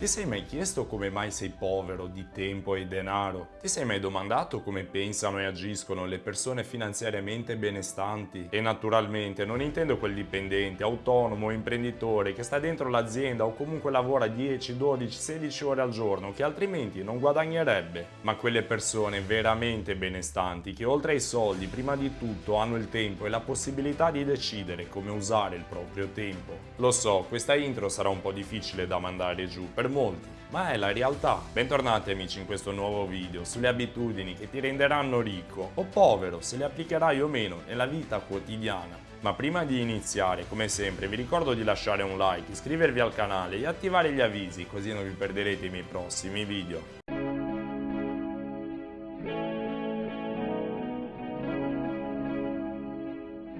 Ti sei mai chiesto come mai sei povero di tempo e denaro? Ti sei mai domandato come pensano e agiscono le persone finanziariamente benestanti? E naturalmente non intendo quel dipendente, autonomo, imprenditore che sta dentro l'azienda o comunque lavora 10, 12, 16 ore al giorno che altrimenti non guadagnerebbe, ma quelle persone veramente benestanti che oltre ai soldi prima di tutto hanno il tempo e la possibilità di decidere come usare il proprio tempo. Lo so, questa intro sarà un po' difficile da mandare giù per molti, ma è la realtà. Bentornati amici in questo nuovo video sulle abitudini che ti renderanno ricco o povero se le applicherai o meno nella vita quotidiana. Ma prima di iniziare, come sempre, vi ricordo di lasciare un like, iscrivervi al canale e attivare gli avvisi così non vi perderete i miei prossimi video.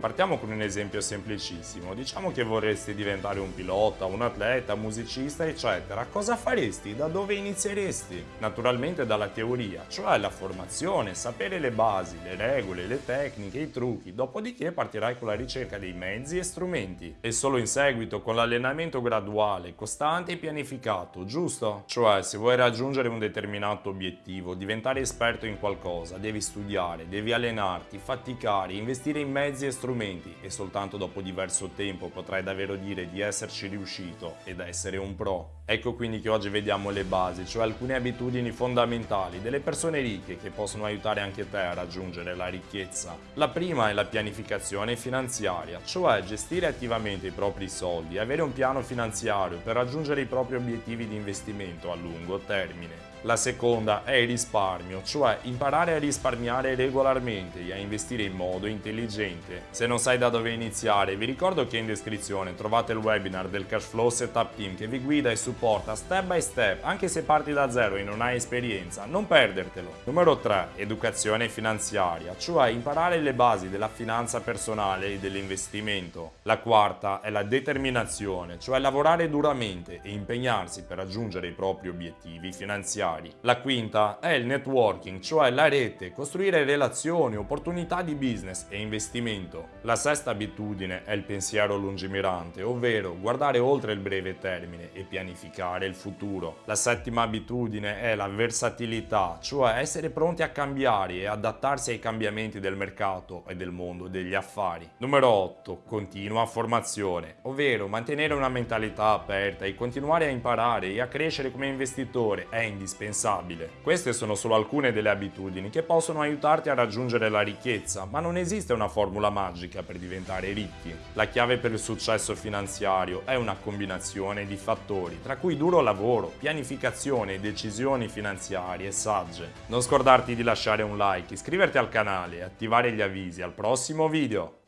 Partiamo con un esempio semplicissimo. Diciamo che vorresti diventare un pilota, un atleta, musicista, eccetera. Cosa faresti? Da dove inizieresti? Naturalmente dalla teoria, cioè la formazione, sapere le basi, le regole, le tecniche, i trucchi. Dopodiché partirai con la ricerca dei mezzi e strumenti. E solo in seguito con l'allenamento graduale, costante e pianificato, giusto? Cioè, se vuoi raggiungere un determinato obiettivo, diventare esperto in qualcosa, devi studiare, devi allenarti, faticare, investire in mezzi e strumenti strumenti e soltanto dopo diverso tempo potrai davvero dire di esserci riuscito ed essere un pro. Ecco quindi che oggi vediamo le basi, cioè alcune abitudini fondamentali delle persone ricche che possono aiutare anche te a raggiungere la ricchezza. La prima è la pianificazione finanziaria, cioè gestire attivamente i propri soldi e avere un piano finanziario per raggiungere i propri obiettivi di investimento a lungo termine. La seconda è il risparmio, cioè imparare a risparmiare regolarmente e a investire in modo intelligente. Se non sai da dove iniziare, vi ricordo che in descrizione trovate il webinar del Cashflow Setup Team che vi guida e supporta step by step, anche se parti da zero e non hai esperienza, non perdertelo. Numero 3. Educazione finanziaria, cioè imparare le basi della finanza personale e dell'investimento. La quarta è la determinazione, cioè lavorare duramente e impegnarsi per raggiungere i propri obiettivi finanziari finanziari. La quinta è il networking, cioè la rete, costruire relazioni, opportunità di business e investimento. La sesta abitudine è il pensiero lungimirante, ovvero guardare oltre il breve termine e pianificare il futuro. La settima abitudine è la versatilità, cioè essere pronti a cambiare e adattarsi ai cambiamenti del mercato e del mondo degli affari. Numero 8. Continua formazione, ovvero mantenere una mentalità aperta e continuare a imparare e a crescere come investitore è indispensabile indispensabile. Queste sono solo alcune delle abitudini che possono aiutarti a raggiungere la ricchezza, ma non esiste una formula magica per diventare ricchi. La chiave per il successo finanziario è una combinazione di fattori, tra cui duro lavoro, pianificazione e decisioni finanziarie sagge. Non scordarti di lasciare un like, iscriverti al canale e attivare gli avvisi al prossimo video.